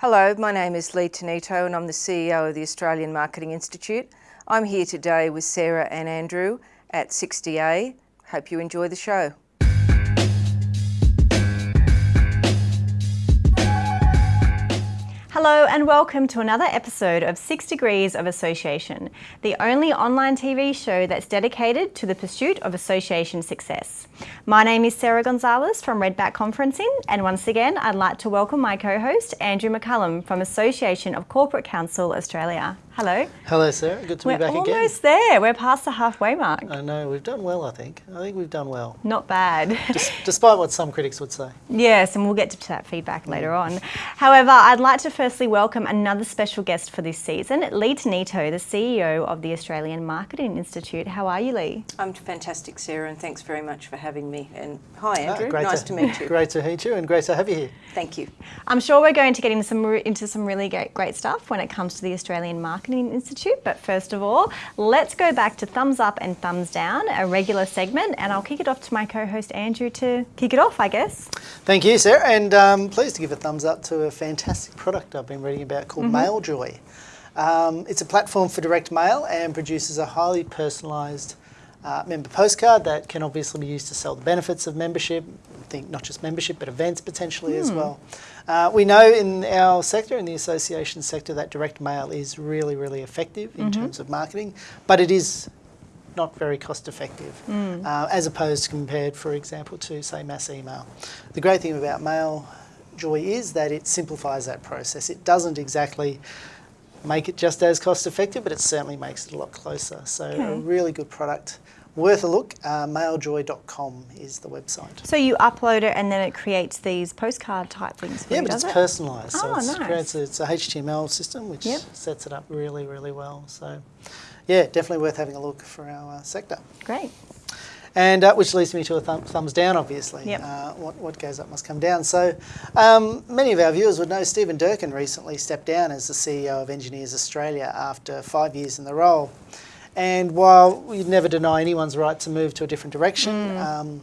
Hello, my name is Lee Tonitto and I'm the CEO of the Australian Marketing Institute. I'm here today with Sarah and Andrew at 6DA. Hope you enjoy the show. Hello and welcome to another episode of Six Degrees of Association, the only online TV show that's dedicated to the pursuit of association success. My name is Sarah Gonzalez from Redback Conferencing and once again I'd like to welcome my co-host Andrew McCullum from Association of Corporate Counsel Australia. Hello. Hello, Sarah. Good to We're be back again. We're almost there. We're past the halfway mark. I know, we've done well, I think. I think we've done well. Not bad. Des- despite what some critics would say. Yes, and we'll get to that feedback later on. However, I'd like to firstly welcome another special guest for this season, Lee Tonitto, the CEO of the Australian Marketing Institute. How are you, Lee? I'm fantastic, Sarah, and thanks very much for having me. And hi, Ah, Andrew. great nice to, meet you. Great to meet you and great to have you here. Thank you. I'm sure we're going to get into some into some really great, great stuff when it comes to the Australian Marketing Institute. But first of all, let's go back to thumbs up and thumbs down, a regular segment, and I'll kick it off to my co-host Andrew to kick it off, I guess. Thank you, Sarah, and um, pleased to give a thumbs up to a fantastic product I've been reading about called Mm-hmm. MailJoy. Um, it's a platform for direct mail and produces a highly personalised uh, member postcard that can obviously be used to sell the benefits of membership. I think not just membership, but events potentially Hmm. as well. Uh, we know in our sector, in the association sector, that direct mail is really, really effective in Mm-hmm. terms of marketing, but it is not very cost effective Hmm. uh, as opposed to compared, for example, to say mass email. The great thing about Mail Joy is that it simplifies that process. It doesn't exactly make it just as cost effective, but it certainly makes it a lot closer. So a really good product. Worth a look. Uh, mailjoy.com is the website. So you upload it and then it creates these postcard type things for Yeah, you, but it's it? personalised. So Oh, it's, nice. creates a, it's a HTML system which Yep. sets it up really, really well. So, yeah, definitely worth having a look for our uh, sector. Great. And uh, which leads me to a thumb, thumbs down, obviously. Yep. Uh, what, what goes up must come down. So, um, many of our viewers would know Stephen Durkin recently stepped down as the CEO of Engineers Australia after five years in the role. And while we'd never deny anyone's right to move to a different direction, um,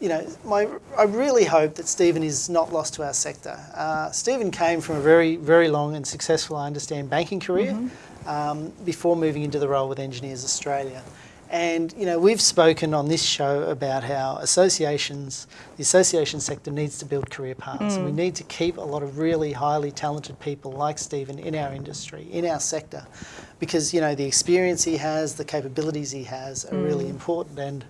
you know, my, I really hope that Stephen is not lost to our sector. Uh, Stephen came from a very, very long and successful, I understand, banking career um, before moving into the role with Engineers Australia. And you know, we've spoken on this show about how associations, the association sector needs to build career paths, and we mm. need to keep a lot of really highly talented people like Stephen in our industry, in our sector, because you know the experience he has, the capabilities he has are really mm. important. And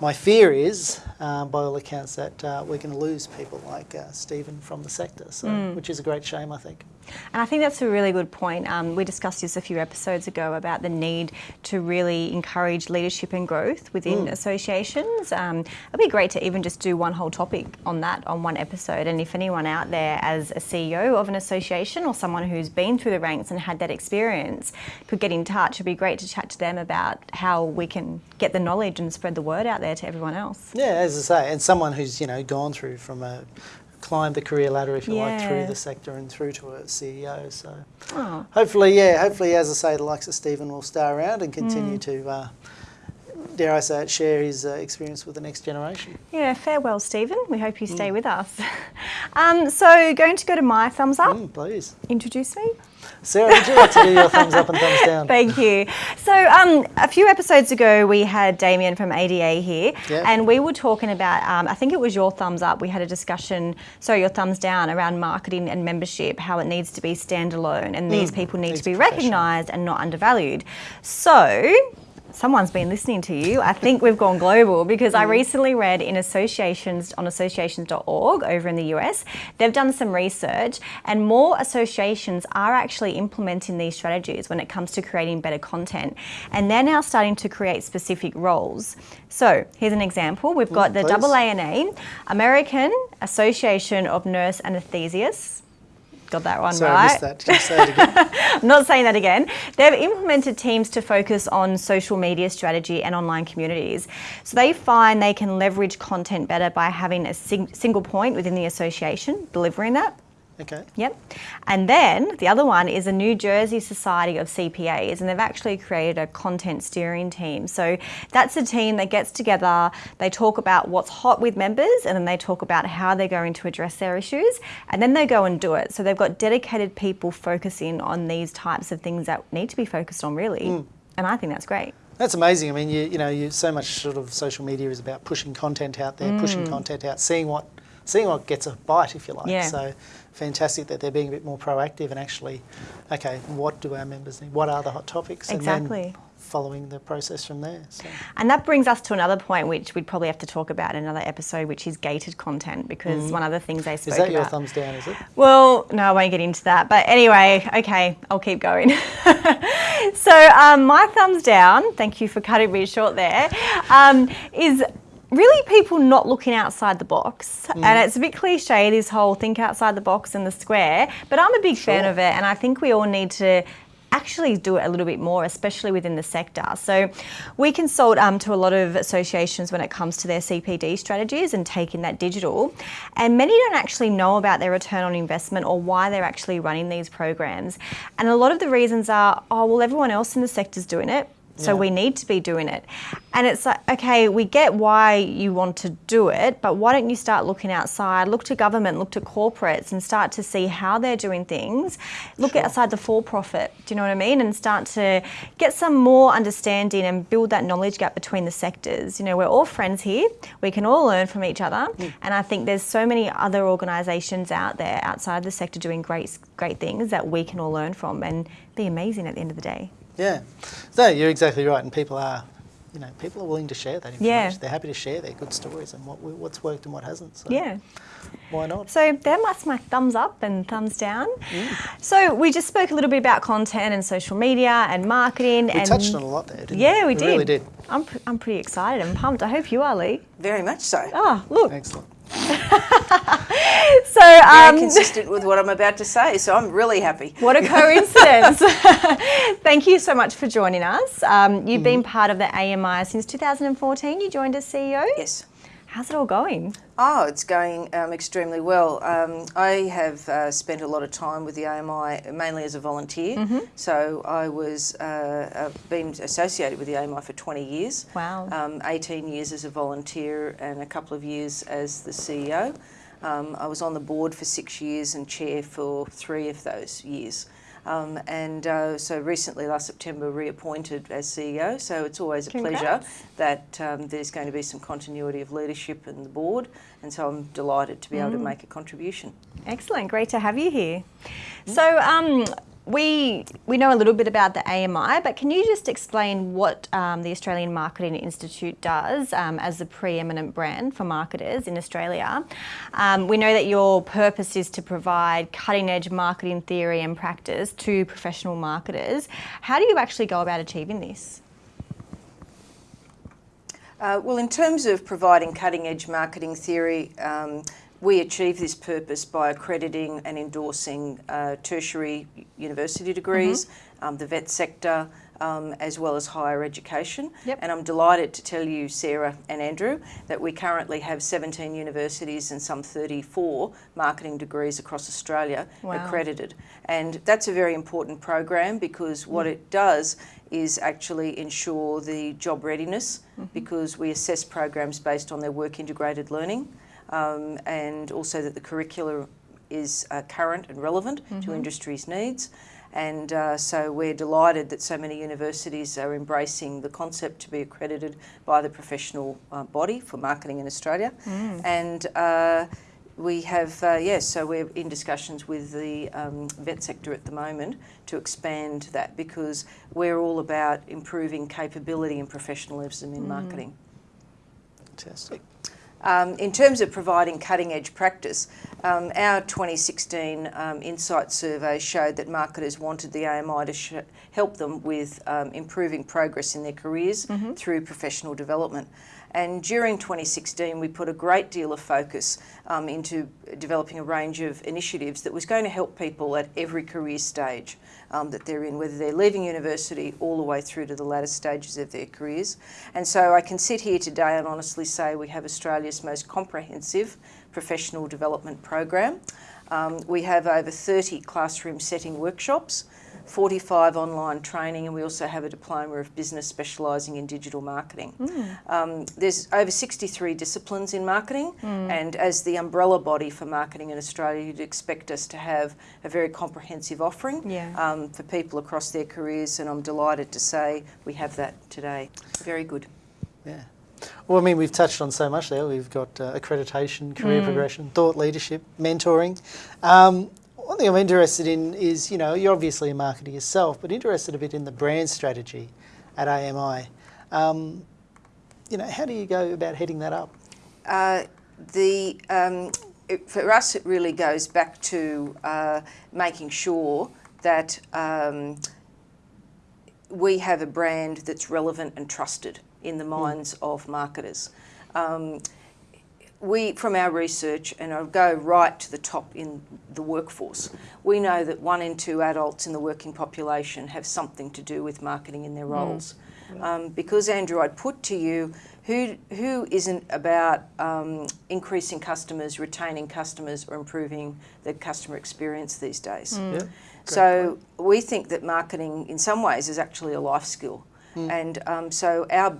my fear is, uh, by all accounts, that uh, we're going to lose people like uh, Stephen from the sector, so which is a great shame, I think. And I think that's a really good point. Um, we discussed this a few episodes ago about the need to really encourage leadership and growth within associations. Um, it'd be great to even just do one whole topic on that on one episode. And if anyone out there, as a CEO of an association or someone who's been through the ranks and had that experience, could get in touch, it'd be great to chat to them about how we can get the knowledge and spread the word out there to everyone else. Yeah, as I say, and someone who's you know gone through from a climbed the career ladder, if you like, through the sector and through to a CEO. So Oh. hopefully, yeah, hopefully, as I say, the likes of Stephen will stay around and continue Mm. to, uh, dare I say it, share his uh, experience with the next generation. Yeah, farewell, Stephen. We hope you stay with us. Um, so, going to go to my thumbs up. Mm, please, Introduce me. Sarah, would you like to do your thumbs up and thumbs down? Thank you. So, um, a few episodes ago, we had Damien from ADA here, Yeah. and we were talking about. Um, I think it was your thumbs up. We had a discussion. So, your thumbs down around marketing and membership, how it needs to be standalone, and these people need Mm. to be recognised and not undervalued. So. Someone's been listening to you. I think we've gone global because Mm. I recently read in associations on associations.org over in the US, they've done some research and more associations are actually implementing these strategies when it comes to creating better content. And they're now starting to create specific roles. So here's an example. We've got the please. AANA, American Association of Nurse Anesthesiasts. Got that one Sorry, right. I missed that. Say it again? I'm not saying that again. They've implemented teams to focus on social media strategy and online communities. So they find they can leverage content better by having a sing- single point within the association, delivering that. Okay. Yep. And then the other one is a New Jersey Society of CPAs, and they've actually created a content steering team. So that's a team that gets together, they talk about what's hot with members, and then they talk about how they're going to address their issues, and then they go and do it. So they've got dedicated people focusing on these types of things that need to be focused on, really. Mm. And I think that's great. That's amazing. I mean, you, you know, you, so much sort of social media is about pushing content out there, pushing mm. content out, seeing what, seeing what gets a bite, if you like. Yeah. So fantastic that they're being a bit more proactive and actually, okay, what do our members need? What are the hot topics? And Exactly. then following the process from there. So. And that brings us to another point, which we'd probably have to talk about in another episode, which is gated content, because one of the things they spoke Is that your about. thumbs down? Is it? Well, no, I won't get into that. But anyway, okay, I'll keep going. so, um, my thumbs down, thank you for cutting me short there, um, is really people not looking outside the box. And it's a bit cliche, this whole think outside the box and the square, but I'm a big fan of it. And I think we all need to actually do it a little bit more, especially within the sector. So we consult um, to a lot of associations when it comes to their CPD strategies and taking that digital. And many don't actually know about their return on investment or why they're actually running these programs. And a lot of the reasons are, oh, well, everyone else in the sector's doing it. So Yeah. we need to be doing it. And it's like, okay, we get why you want to do it, but why don't you start looking outside, look to government, look to corporates and start to see how they're doing things. Look outside the for profit, do you know what I mean? And start to get some more understanding and build that knowledge gap between the sectors. You know, we're all friends here. We can all learn from each other. And I think there's so many other organisations out there outside the sector doing great great things that we can all learn from and be amazing at the end of the day. Yeah. So you're exactly right, and people are, you know, people are willing to share that information. Yeah. They're happy to share their good stories and what what's worked and what hasn't. So Yeah. Why not? So that's my thumbs up and thumbs down. Mm. So we just spoke a little bit about content and social media and marketing. We and touched on a lot there, didn't we? Yeah, we, We really did. I'm, pr- I'm pretty excited and pumped. I hope you are, Lee. Very much so. Oh, look. Excellent. So, Very um, consistent with what I'm about to say, so I'm really happy. what a coincidence. Thank you so much for joining us. Um, you've Mm-hmm. been part of the AMI since 2014. You joined as CEO. Yes. How's it all going? Oh, it's going um, extremely well. Um, I have uh, spent a lot of time with the AMI mainly as a volunteer. So I was uh, uh, been associated with the AMI for 20 years. Wow. Um, 18 years as a volunteer and a couple of years as the CEO. Um, I was on the board for six years and chair for three of those years. Um, and uh, so recently, last September, reappointed as CEO. So it's always a pleasure that um, there's going to be some continuity of leadership in the board, and so I'm delighted to be able to make a contribution. Excellent, great to have you here. So, um, we we know a little bit about the AMI, but can you just explain what um, the Australian Marketing Institute does um, as the preeminent brand for marketers in Australia? Um, we know that your purpose is to provide cutting edge marketing theory and practice to professional marketers. How do you actually go about achieving this? Uh, well, in terms of providing cutting edge marketing theory, um, we achieve this purpose by accrediting and endorsing uh, tertiary university degrees, um, the vet sector, um, as well as higher education. Yep. And I'm delighted to tell you, Sarah and Andrew, that we currently have 17 universities and some 34 marketing degrees across Australia Wow. accredited. And that's a very important program because what it does is actually ensure the job readiness because we assess programs based on their work integrated learning um, and also that the curricula is uh, current and relevant to industry's needs. And uh, so we're delighted that so many universities are embracing the concept to be accredited by the professional uh, body for marketing in Australia. And uh, we have, uh, yes, so we're in discussions with the um, vet sector at the moment to expand that because we're all about improving capability and professionalism in marketing. Fantastic. Um, in terms of providing cutting edge practice, um, our 2016 um, Insight survey showed that marketers wanted the AMI to help them with um, improving progress in their careers through professional development. And during 2016, we put a great deal of focus um, into developing a range of initiatives that was going to help people at every career stage um, that they're in, whether they're leaving university all the way through to the latter stages of their careers. And so I can sit here today and honestly say we have Australia's most comprehensive professional development program. Um, we have over 30 classroom setting workshops, 45 online training, and we also have a diploma of business specialising in digital marketing. Um, there's over 63 disciplines in marketing, and as the umbrella body for marketing in Australia, you'd expect us to have a very comprehensive offering Yeah. um, for people across their careers, and I'm delighted to say we have that today. Very good. Yeah. Well, I mean, we've touched on so much there. We've got uh, accreditation, career progression, thought leadership, mentoring. Um, one thing I'm interested in is, you know, you're obviously a marketer yourself, but interested a bit in the brand strategy at AMI. Um, you know, how do you go about heading that up? Uh, the um, it, for us, it really goes back to uh, making sure that um, we have a brand that's relevant and trusted in the minds of marketers. Um, we, from our research, and I'll go right to the top in the workforce, we know that one in two adults in the working population have something to do with marketing in their roles. Um, because Andrew, I'd put to you, who who isn't about um, increasing customers, retaining customers, or improving the customer experience these days? Yeah. So we think that marketing, in some ways, is actually a life skill. And um, so our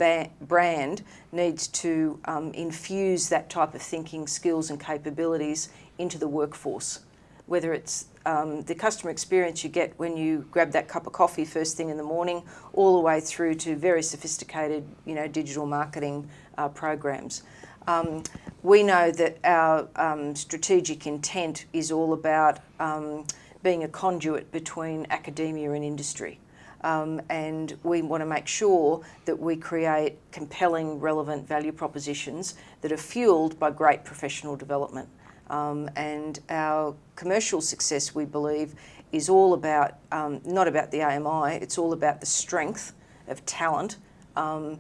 brand needs to um, infuse that type of thinking, skills, and capabilities into the workforce. Whether it's um, the customer experience you get when you grab that cup of coffee first thing in the morning, all the way through to very sophisticated, you know, digital marketing uh, programs. Um, we know that our um, strategic intent is all about um, being a conduit between academia and industry. Um, and we want to make sure that we create compelling, relevant value propositions that are fueled by great professional development. Um, and our commercial success, we believe, is all about um, not about the AMI, it's all about the strength of talent um,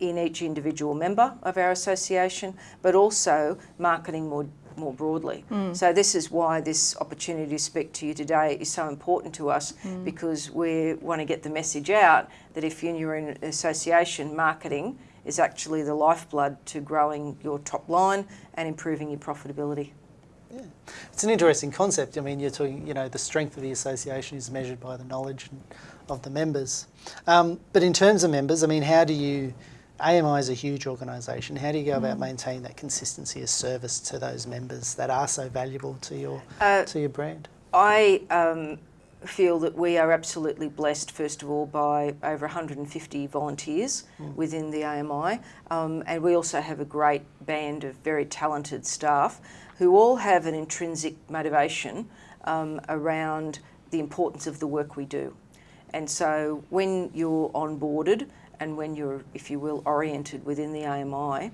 in each individual member of our association, but also marketing more more broadly. So this is why this opportunity to speak to you today is so important to us because we want to get the message out that if you're in an association, marketing is actually the lifeblood to growing your top line and improving your profitability. Yeah. It's an interesting concept. I mean, you're talking, you know, the strength of the association is measured by the knowledge of the members. Um, but in terms of members, I mean, how do you, AMI is a huge organisation, how do you go about maintaining that consistency of service to those members that are so valuable to your, Uh, to your brand? I um, feel that we are absolutely blessed, first of all, by over 150 volunteers within the AMI, um, and we also have a great band of very talented staff who all have an intrinsic motivation um, around the importance of the work we do. And so when you're onboarded and when you're, if you will, oriented within the AMI,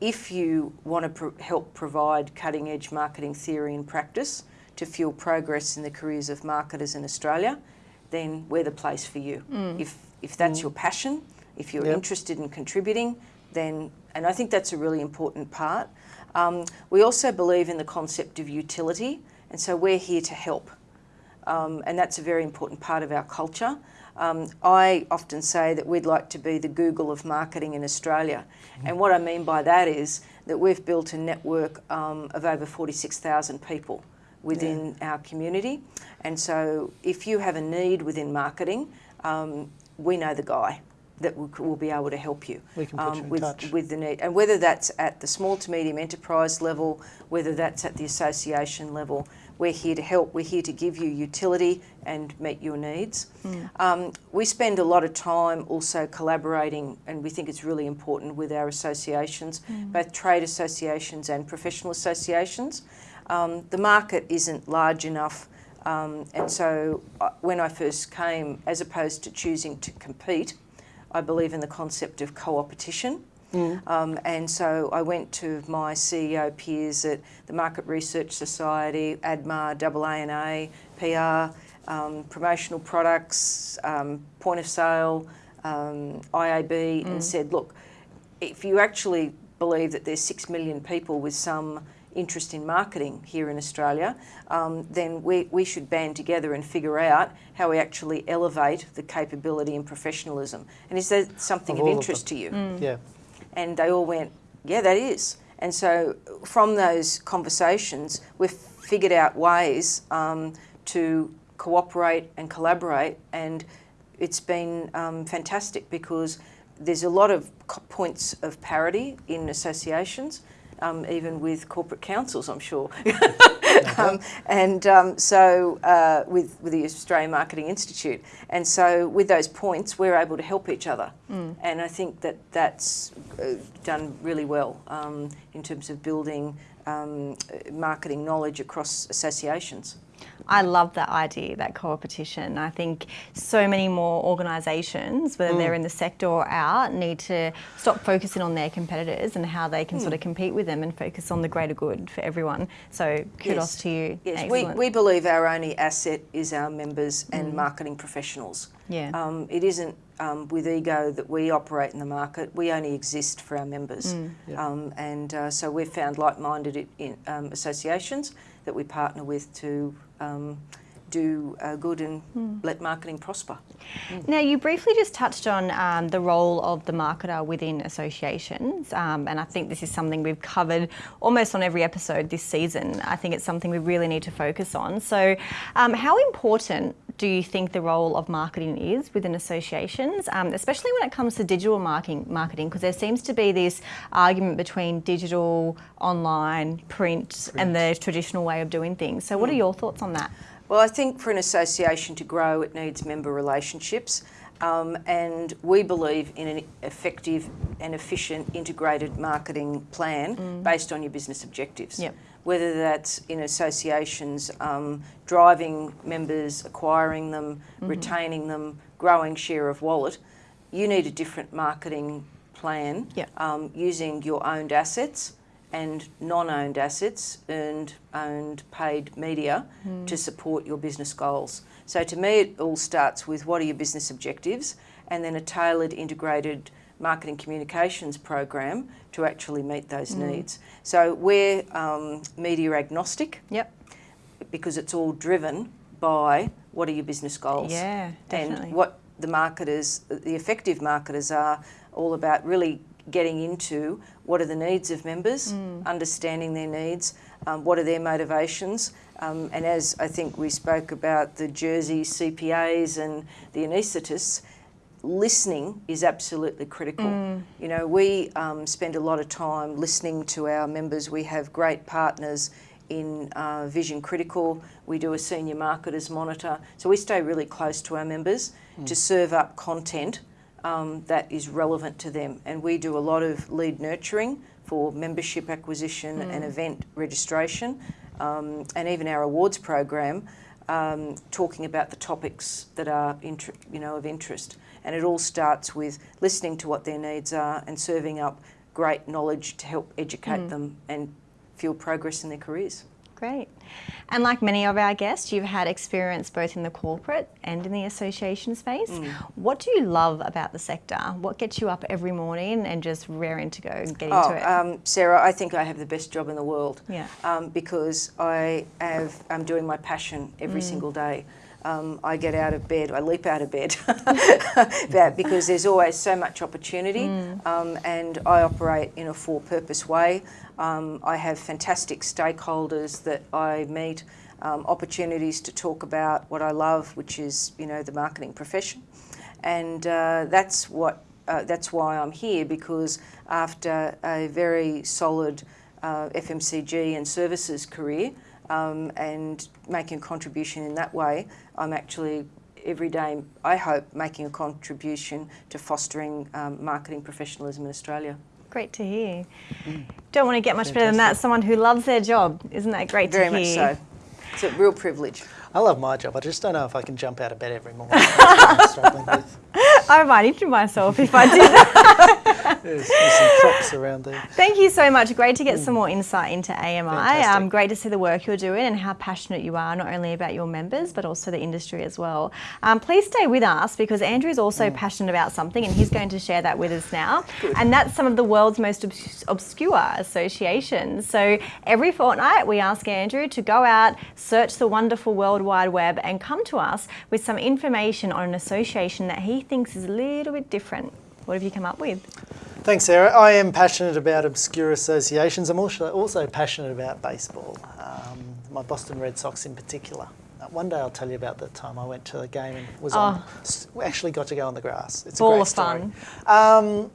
if you want to pro- help provide cutting edge marketing theory and practice to fuel progress in the careers of marketers in Australia, then we're the place for you. If, if that's your passion, if you're Yep. interested in contributing, then, and I think that's a really important part. Um, we also believe in the concept of utility, and so we're here to help um, and that's a very important part of our culture. Um, I often say that we'd like to be the Google of marketing in Australia, and what I mean by that is that we've built a network um, of over 46,000 people within our community, and so if you have a need within marketing, um, we know the guy that will, be able to help you put you with, touch. with the need, and whether that's at the small to medium enterprise level, whether that's at the association level, we're here to help. We're here to give you utility and meet your needs. Um, we spend a lot of time also collaborating, and we think it's really important with our associations, both trade associations and professional associations. Um, the market isn't large enough. Um, and so, uh, when I first came, as opposed to choosing to compete, I believe in the concept of co-opetition. Um, and so I went to my CEO peers at the Market Research Society, ADMA, AANA, PR, um, promotional products, um, point of sale, um, IAB, and said, look, if you actually believe that there's six million people with some interest in marketing here in Australia, um, then we, we should band together and figure out how we actually elevate the capability and professionalism. And is that something Of of, all of interest to you? Yeah. And they all went, yeah, that is. And so from those conversations, we've figured out ways um, to cooperate and collaborate, and it's been um, fantastic because there's a lot of points of parity in associations, um, even with corporate counsels, I'm sure. um, and um, so uh, with, with the Australian Marketing Institute. And so with those points, we're able to help each other. Mm. And I think that that's uh, done really well um, in terms of building um, marketing knowledge across associations. I love that idea, that co-opetition. I think so many more organisations, whether mm. they're in the sector or out, need to stop focusing on their competitors and how they can mm. sort of compete with them and focus on the greater good for everyone. So kudos yes. to you. Yes, we, we believe our only asset is our members and mm. marketing professionals. Yeah. Um, it isn't um, with ego that we operate in the market. We only exist for our members. Mm. Yeah. Um, and uh, so we've found like-minded um, associations that we partner with to um, do uh, good and mm. let marketing prosper. Mm. Now, you briefly just touched on um, the role of the marketer within associations, um, and I think this is something we've covered almost on every episode this season. I think it's something we really need to focus on. So, um, how important do you think the role of marketing is within associations, um, especially when it comes to digital marketing? Marketing, because there seems to be this argument between digital, online, print, print, and the traditional way of doing things. So, what are hmm. your thoughts on that? Well, I think for an association to grow, it needs member relationships. Um, and we believe in an effective and efficient integrated marketing plan mm. based on your business objectives. Yep whether that's in associations, um, driving members, acquiring them, mm-hmm. retaining them, growing share of wallet, you need a different marketing plan yep. um, using your owned assets and non-owned assets, earned, owned, paid media mm. to support your business goals. So to me, it all starts with what are your business objectives, and then a tailored, integrated marketing communications program to actually meet those mm. needs. So we're um, media agnostic. Yep. Because it's all driven by what are your business goals. Yeah, definitely. And what the marketers, the effective marketers are all about really getting into what are the needs of members, mm. understanding their needs, um, what are their motivations, um, and as I think we spoke about the Jersey CPAs and the anaesthetists, listening is absolutely critical. Mm. You know, we um, spend a lot of time listening to our members. We have great partners in uh, Vision Critical. We do a senior marketers monitor. So we stay really close to our members mm. to serve up content um, that is relevant to them. And we do a lot of lead nurturing for membership acquisition mm. and event registration. Um, and even our awards program, um, talking about the topics that are you know, of interest. And it all starts with listening to what their needs are and serving up great knowledge to help educate mm. them and fuel progress in their careers. Great. And like many of our guests, you've had experience both in the corporate and in the association space. Mm. What do you love about the sector? What gets you up every morning and just raring to go and get oh, into it? Um, Sarah, I think I have the best job in the world. Yeah. Um, because I have, I'm doing my passion every mm. single day um, I get out of bed, I leap out of bed because there's always so much opportunity mm. um, and I operate in a for purpose way. Um, I have fantastic stakeholders that I meet, um, opportunities to talk about what I love, which is you know the marketing profession, and uh, that's what uh, that's why I'm here because after a very solid uh, FMCG and services career um, and making a contribution in that way, I'm actually every day, I hope, making a contribution to fostering um, marketing professionalism in Australia. Great to hear. Mm. Don't want to get much Fantastic. better than that. Someone who loves their job. Isn't that great Very to hear? Very much so. It's a real privilege. I love my job. I just don't know if I can jump out of bed every morning. I might injure myself if I did that. there's, there's, some props around there. Thank you so much. Great to get mm. some more insight into AMI. Um, great to see the work you're doing and how passionate you are, not only about your members, but also the industry as well. Um, please stay with us because Andrew is also mm. passionate about something and he's going to share that with us now. Good. And that's some of the world's most obs obscure associations. So every fortnight we ask Andrew to go out, search the wonderful World Wide Web and come to us with some information on an association that he thinks is a little bit different. What have you come up with? Thanks, Sarah. I am passionate about obscure associations. I'm also, also passionate about baseball. Um, my Boston Red Sox in particular. Uh, one day I'll tell you about the time I went to a game and was on. actually got to go on the grass. It's a Oh. Ball great of story. fun. Um,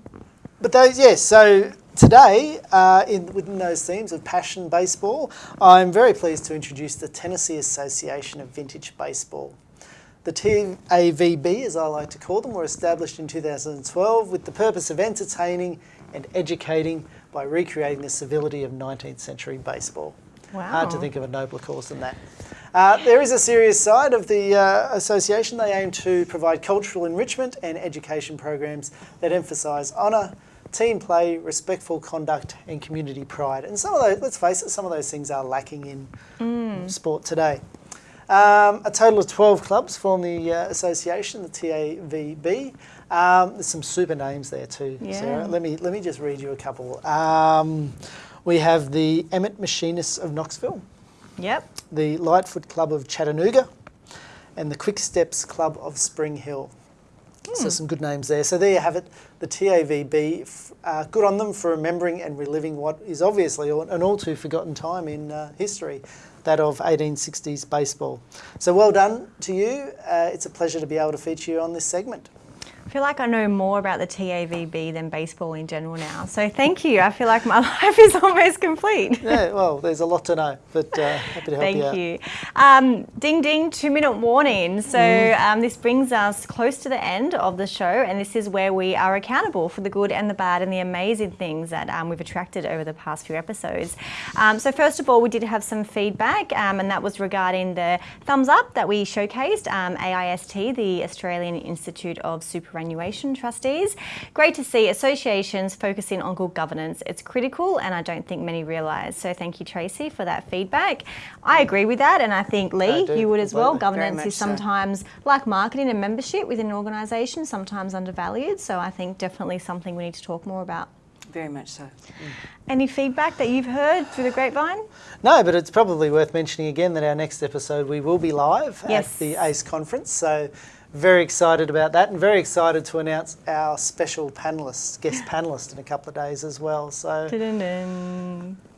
but those, yes. So today, uh, in, within those themes of passion baseball, I'm very pleased to introduce the Tennessee Association of Vintage Baseball. The TAVB, as I like to call them, were established in 2012 with the purpose of entertaining and educating by recreating the civility of 19th century baseball. Hard to think of a nobler cause than that. Uh, there is a serious side of the uh, association. They aim to provide cultural enrichment and education programs that emphasise honour, team play, respectful conduct, and community pride. And some of those, let's face it, some of those things are lacking in sport today. Um, a total of 12 clubs form the uh, association, the TAVB. Um, there's some super names there too, Yeah. Sarah. Let me, let me just read you a couple. Um, we have the Emmett Machinists of Knoxville, Yep. the Lightfoot Club of Chattanooga, and the Quick Steps Club of Spring Hill. So some good names there. So there you have it. The TAVB. Uh, good on them for remembering and reliving what is obviously an all too forgotten time in uh, history, that of 1860s baseball. So well done to you. Uh, it's a pleasure to be able to feature you on this segment. I feel like I know more about the TAVB than baseball in general now. So thank you. I feel like my life is almost complete. Yeah, well, there's a lot to know, but uh, happy to help Thank you out. you. Um, ding ding, two minute warning. So, um, this brings us close to the end of the show, and this is where we are accountable for the good and the bad and the amazing things that um, we've attracted over the past few episodes. Um, so, first of all, we did have some feedback, um, and that was regarding the thumbs up that we showcased um, AIST, the Australian Institute of Superannuation Trustees. Great to see associations focusing on good governance. It's critical, and I don't think many realise. So, thank you, Tracy, for that feedback. I agree with that, and I think Lee, do, you would as well. Governance is much so. sometimes like marketing and membership within an organisation, sometimes undervalued. So, I think definitely something we need to talk more about. Very much so. Mm. Any feedback that you've heard through the grapevine? No, but it's probably worth mentioning again that our next episode we will be live Yes. at the ACE conference. So very excited about that and very excited to announce our special panelist, guest panelist in a couple of days as well. So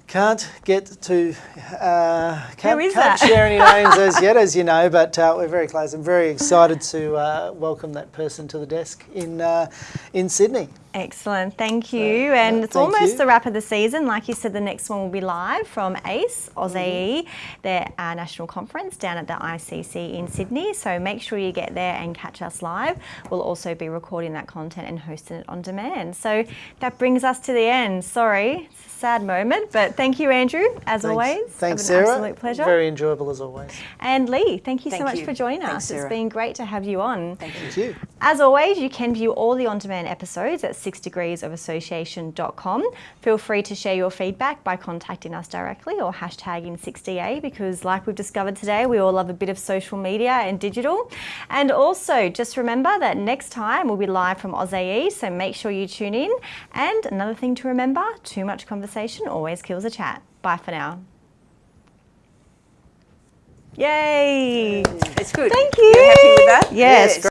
can't get to uh, can't, can't share any names as yet, as you know, but uh, we're very close. I'm very excited to uh, welcome that person to the desk in uh, in Sydney. Excellent, thank So, you. and no, it's almost you. the wrap of the season. Like you said, the next one will be live from ACE, AusAE, Mm-hmm. their uh, national conference down at the ICC in Sydney. So make sure you get there and catch us live. We'll also be recording that content and hosting it on demand. So that brings us to the end. Sorry, it's a sad moment, but thank you, Andrew, as Thanks, always. thanks, It's Sarah. Absolute pleasure. Very enjoyable as always. and Lee, thank you so much you. for joining Thanks, us. It's been great to have you on. Thank you. Thank you. As always, you can view all the on demand episodes at 6degreesofassociation.com. Feel free to share your feedback by contacting us directly or hashtagging 6DA because, like we've discovered today, we all love a bit of social media and digital. And also, just remember that next time we'll be live from AusAE, so make sure you tune in. And another thing to remember too much conversation always kills a chat. Bye for now. Yay! It's good. Thank you. You're happy with that? Yes, Yes.